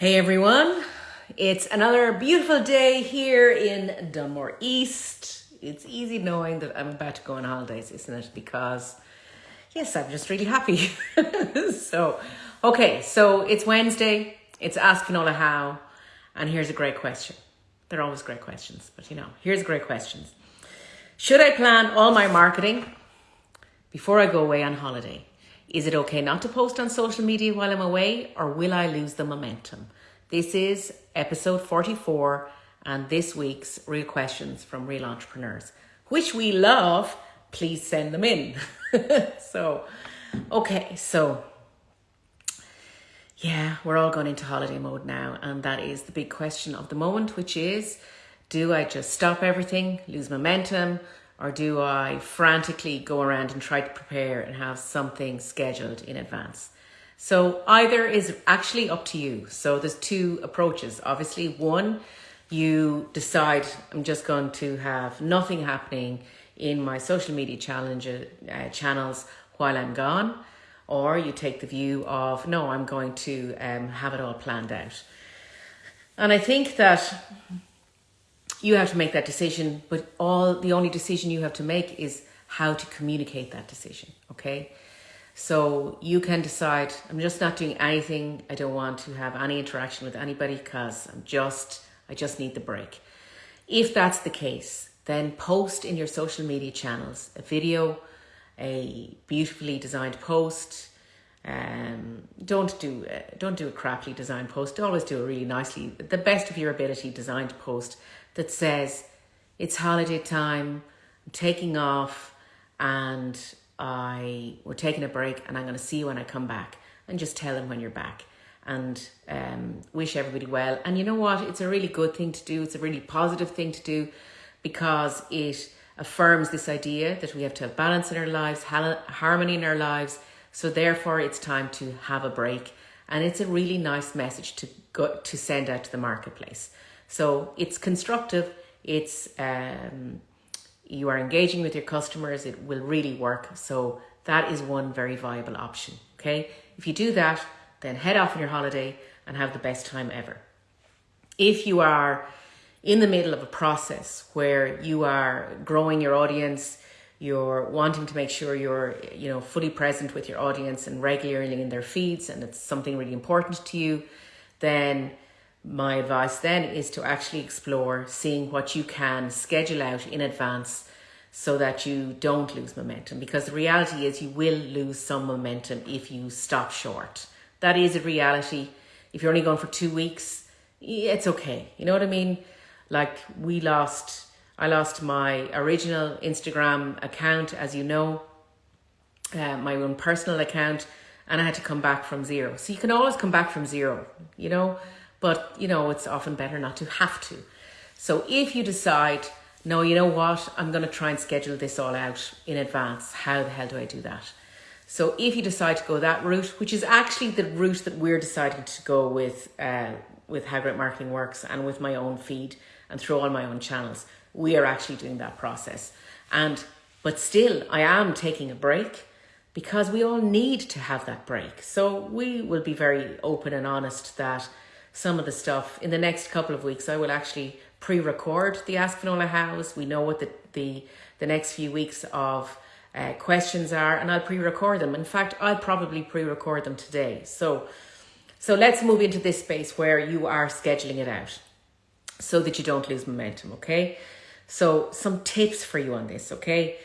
Hey everyone, it's another beautiful day here in Dunmore East. It's easy knowing that I'm about to go on holidays, isn't it? Because, yes, I'm just really happy. so, okay, so it's Wednesday, it's Ask Finola How, and here's a great question. They're always great questions, but you know, here's great questions. Should I plan all my marketing before I go away on holiday? Is it okay not to post on social media while I'm away or will I lose the momentum? This is episode 44 and this week's real questions from real entrepreneurs, which we love. Please send them in. so, okay, so yeah, we're all going into holiday mode now, and that is the big question of the moment, which is do I just stop everything, lose momentum, or do I frantically go around and try to prepare and have something scheduled in advance? So either is actually up to you. So there's two approaches. Obviously, one, you decide I'm just going to have nothing happening in my social media challenge uh, channels while I'm gone, or you take the view of no, I'm going to um, have it all planned out. And I think that you have to make that decision, but all the only decision you have to make is how to communicate that decision. Okay. So you can decide, I'm just not doing anything. I don't want to have any interaction with anybody because I'm just, I just need the break. If that's the case, then post in your social media channels a video, a beautifully designed post. Um, don't do uh, don't do a crappily designed post. Always do a really nicely, the best of your ability designed post that says it's holiday time, I'm taking off, and I we're taking a break, and I'm going to see you when I come back, and just tell them when you're back, and um, wish everybody well. And you know what? It's a really good thing to do. It's a really positive thing to do because it affirms this idea that we have to have balance in our lives, harmony in our lives. So therefore, it's time to have a break, and it's a really nice message to go to send out to the marketplace. So it's constructive. It's um, you are engaging with your customers. It will really work. So that is one very viable option. Okay, if you do that, then head off on your holiday and have the best time ever. If you are in the middle of a process where you are growing your audience, you're wanting to make sure you're you know fully present with your audience and regularly in their feeds and it's something really important to you, then my advice then is to actually explore seeing what you can schedule out in advance so that you don't lose momentum. Because the reality is you will lose some momentum if you stop short. That is a reality. If you're only going for two weeks it's okay. You know what i mean? Like we lost i lost my original instagram account as you know uh, my own personal account and i had to come back from zero. So you can always come back from zero you know but you know, it's often better not to have to. So if you decide, no, you know what, I'm going to try and schedule this all out in advance, how the hell do I do that? So if you decide to go that route, which is actually the route that we're deciding to go with, uh, with How Great Marketing Works and with my own feed and through all my own channels, we are actually doing that process. And but still, I am taking a break because we all need to have that break. So we will be very open and honest that some of the stuff. In the next couple of weeks, I will actually pre-record the Ask Finola. We know what the, the, the next few weeks of uh, questions are and I'll pre-record them. In fact, I'll probably pre-record them today. So, so let's move into this space where you are scheduling it out so that you don't lose momentum, okay? So some tips for you on this, okay?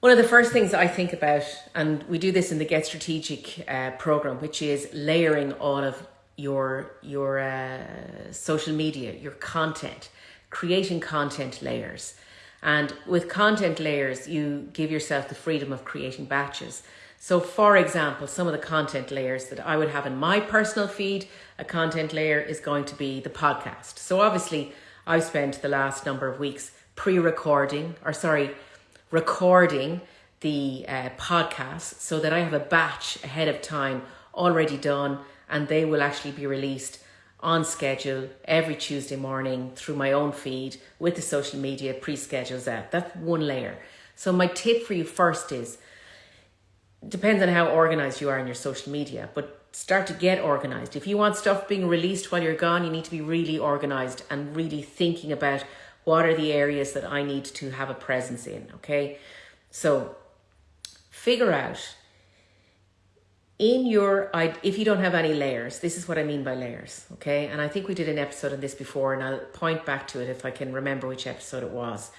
One of the first things I think about, and we do this in the Get Strategic uh, program, which is layering all of your your uh, social media, your content, creating content layers. And with content layers, you give yourself the freedom of creating batches. So, for example, some of the content layers that I would have in my personal feed, a content layer is going to be the podcast. So, obviously, I've spent the last number of weeks pre recording, or sorry, recording the uh, podcast so that I have a batch ahead of time already done and they will actually be released on schedule every Tuesday morning through my own feed with the social media pre-schedules out. That's one layer. So my tip for you first is depends on how organized you are in your social media, but start to get organized. If you want stuff being released while you're gone, you need to be really organized and really thinking about what are the areas that I need to have a presence in, okay? So figure out in your if you don't have any layers this is what i mean by layers okay? And i think we did an episode on this before and i'll point back to it if i can remember which episode it was.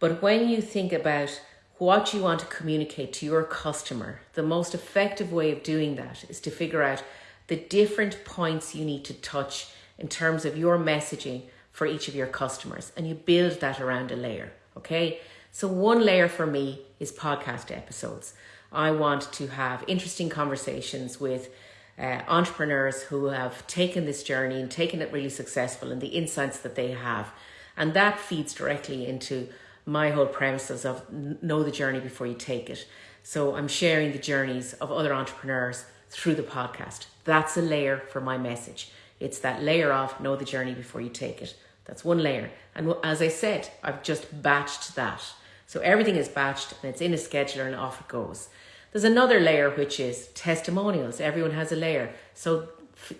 But when you think about what you want to communicate to your customer the most effective way of doing that is to figure out the different points you need to touch in terms of your messaging for each of your customers and you build that around a layer okay? So one layer for me is podcast episodes I want to have interesting conversations with uh, entrepreneurs who have taken this journey and taken it really successful and the insights that they have. And that feeds directly into my whole premises of know the journey before you take it. So I'm sharing the journeys of other entrepreneurs through the podcast. That's a layer for my message. It's that layer of know the journey before you take it. That's one layer. And as I said, I've just batched that. So everything is batched and it's in a scheduler and off it goes. There's another layer which is testimonials. Everyone has a layer. So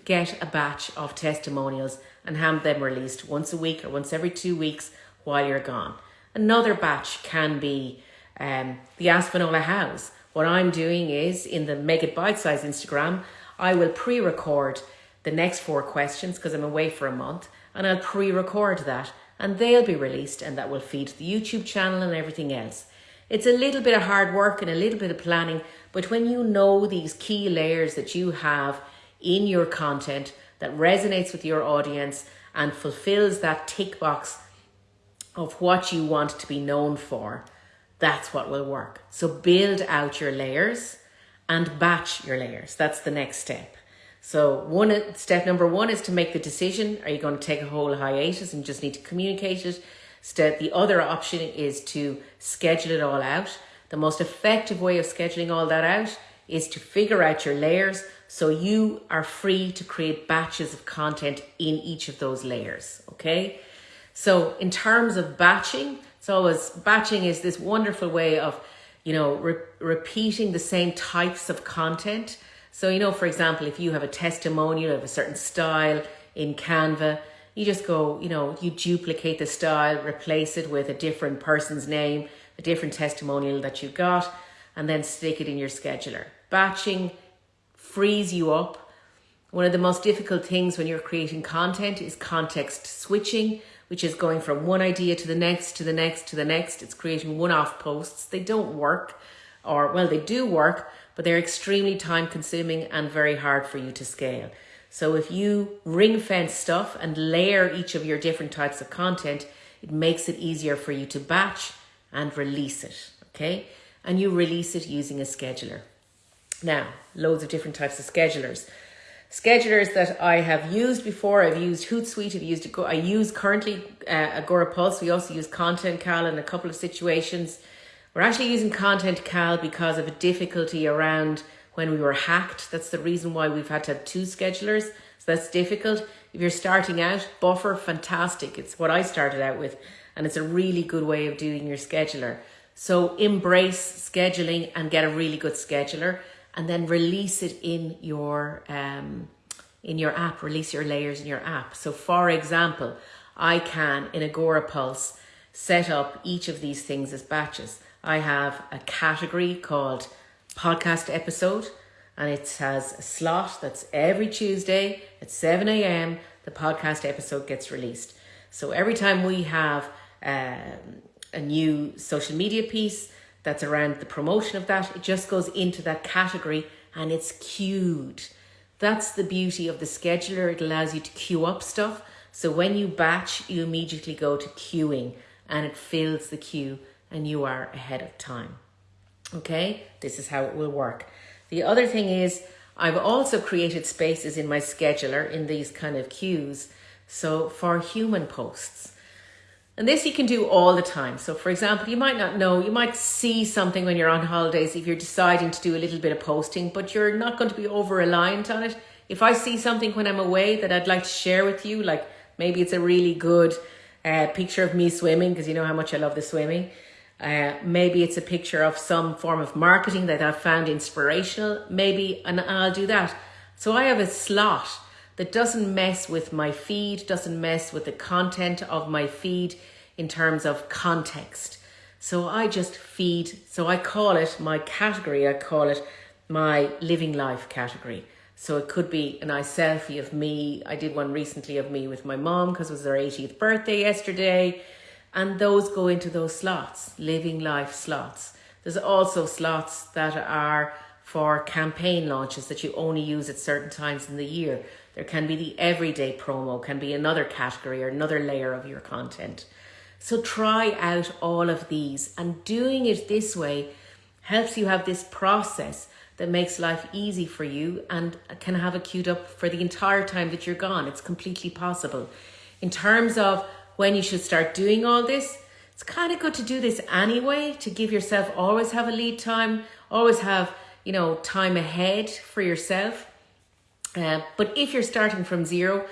get a batch of testimonials and have them released once a week or once every two weeks while you're gone. Another batch can be um, the Ask Finola Hows. What I'm doing is in the Make It Bite Size Instagram, I will pre record the next four questions because I'm away for a month and I'll pre record that and they'll be released and that will feed the YouTube channel and everything else. It's a little bit of hard work and a little bit of planning, but when you know these key layers that you have in your content that resonates with your audience and fulfills that tick box of what you want to be known for, that's what will work. So build out your layers and batch your layers. That's the next step. So one step number one is to make the decision. Are you going to take a whole hiatus and just need to communicate it? Step the other option is to schedule it all out. The most effective way of scheduling all that out is to figure out your layers so you are free to create batches of content in each of those layers. Okay. So in terms of batching, it's always batching is this wonderful way of, you know, re repeating the same types of content. So, you know, for example, if you have a testimonial of a certain style in Canva, you just go, you know, you duplicate the style, replace it with a different person's name, a different testimonial that you got, and then stick it in your scheduler. Batching frees you up. One of the most difficult things when you're creating content is context switching, which is going from one idea to the next, to the next, to the next. It's creating one off posts. They don't work, or well, they do work, but they're extremely time consuming and very hard for you to scale. So if you ring fence stuff and layer each of your different types of content, it makes it easier for you to batch and release it, okay? And you release it using a scheduler. Now, loads of different types of schedulers. Schedulers that I have used before, I've used Hootsuite, I've used, I use currently uh, Agorapulse. We also use ContentCal in a couple of situations. We're actually using ContentCal because of a difficulty around when we were hacked. That's the reason why we've had to have two schedulers. So that's difficult. If you're starting out, Buffer, fantastic. It's what I started out with. And it's a really good way of doing your scheduler. So embrace scheduling and get a really good scheduler and then release it in your um, in your app, release your layers in your app. So for example, I can in Agorapulse set up each of these things as batches. I have a category called podcast episode and it has a slot that's every Tuesday at 7 a.m. The podcast episode gets released. So every time we have um, a new social media piece that's around the promotion of that, it just goes into that category and it's queued. That's the beauty of the scheduler. It allows you to queue up stuff. So when you batch, you immediately go to queuing and it fills the queue and you are ahead of time. Okay, this is how it will work. The other thing is I've also created spaces in my scheduler in these kind of queues. So for human posts. And this you can do all the time. So for example, you might not know, you might see something when you're on holidays if you're deciding to do a little bit of posting, but you're not going to be over reliant on it. If I see something when I'm away that I'd like to share with you, like maybe it's a really good uh, picture of me swimming, because you know how much I love the swimming. Uh, maybe it's a picture of some form of marketing that I've found inspirational. Maybe, and I'll do that. So I have a slot that doesn't mess with my feed, doesn't mess with the content of my feed in terms of context. So I just feed, so I call it my category, I call it my living life category. So it could be a nice selfie of me. I did one recently of me with my mom because it was her 80th birthday yesterday. And those go into those slots, living life slots. There's also slots that are for campaign launches that you only use at certain times in the year. There can be the everyday promo, can be another category or another layer of your content. So try out all of these and doing it this way helps you have this process that makes life easy for you and can have it queued up for the entire time that you're gone. It's completely possible. In terms of when you should start doing all this, it's kind of good to do this anyway to give yourself always have a lead time, always have, you know, time ahead for yourself. Uh, but if you're starting from zero,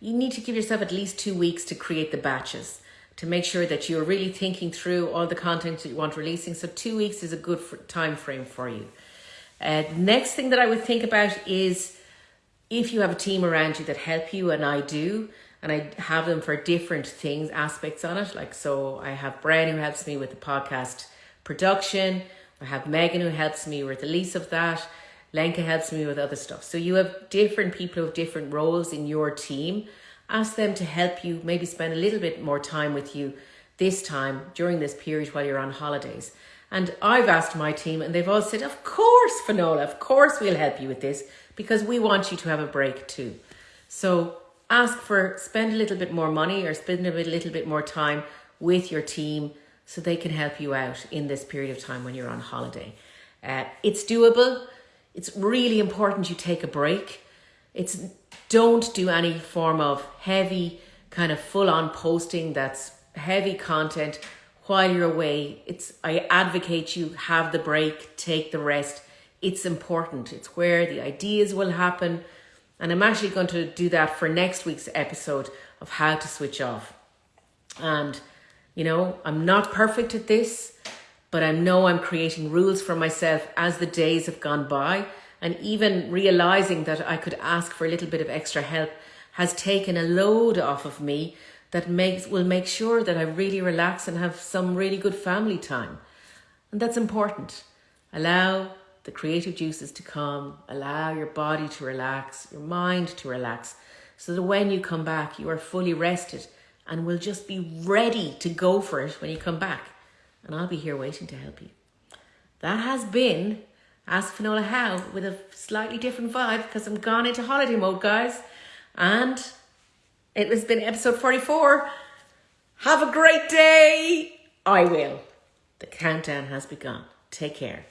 you need to give yourself at least two weeks to create the batches to make sure that you're really thinking through all the content that you want releasing. So two weeks is a good time frame for you. Uh, next thing that I would think about is if you have a team around you that help you, and I do, and I have them for different things, aspects on it. Like, so I have Brian who helps me with the podcast production. I have Megan who helps me with the release of that. Lenka helps me with other stuff. So you have different people with different roles in your team. Ask them to help you, maybe spend a little bit more time with you this time during this period while you're on holidays. And I've asked my team, and they've all said, Of course, Finola, of course we'll help you with this because we want you to have a break too. So ask for, spend a little bit more money or spend a little bit more time with your team so they can help you out in this period of time when you're on holiday. Uh, it's doable. It's really important you take a break. It's don't do any form of heavy kind of full on posting that's heavy content while you're away. It's I advocate you have the break, take the rest. It's important. It's where the ideas will happen. And I'm actually going to do that for next week's episode of how to switch off. And you know, I'm not perfect at this, but I know I'm creating rules for myself as the days have gone by. And even realizing that I could ask for a little bit of extra help has taken a load off of me that makes will make sure that I really relax and have some really good family time. And that's important. Allow the creative juices to come, allow your body to relax, your mind to relax, so that when you come back, you are fully rested and will just be ready to go for it when you come back. And I'll be here waiting to help you. That has been Ask Finola How with a slightly different vibe because I'm gone into holiday mode, guys. And it has been episode 44. Have a great day. I will. The countdown has begun. Take care.